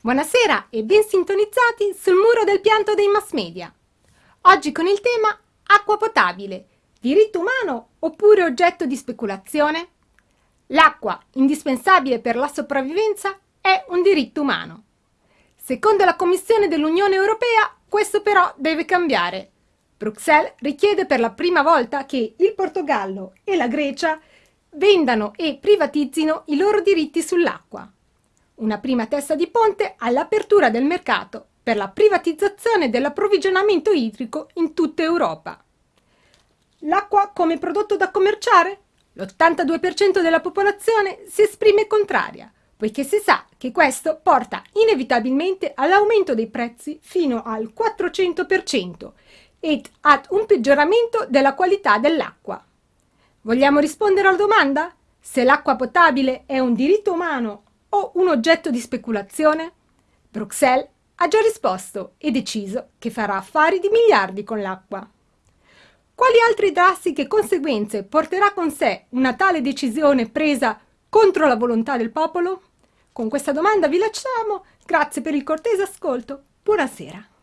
Buonasera e ben sintonizzati sul muro del pianto dei mass media. Oggi con il tema acqua potabile, diritto umano oppure oggetto di speculazione? L'acqua, indispensabile per la sopravvivenza, è un diritto umano. Secondo la Commissione dell'Unione Europea, questo però deve cambiare. Bruxelles richiede per la prima volta che il Portogallo e la Grecia vendano e privatizzino i loro diritti sull'acqua una prima testa di ponte all'apertura del mercato per la privatizzazione dell'approvvigionamento idrico in tutta Europa. L'acqua come prodotto da commerciare? L'82% della popolazione si esprime contraria, poiché si sa che questo porta inevitabilmente all'aumento dei prezzi fino al 400% ed ad un peggioramento della qualità dell'acqua. Vogliamo rispondere alla domanda? Se l'acqua potabile è un diritto umano o un oggetto di speculazione? Bruxelles ha già risposto e deciso che farà affari di miliardi con l'acqua. Quali altre drastiche conseguenze porterà con sé una tale decisione presa contro la volontà del popolo? Con questa domanda vi lasciamo, grazie per il cortese ascolto, buonasera.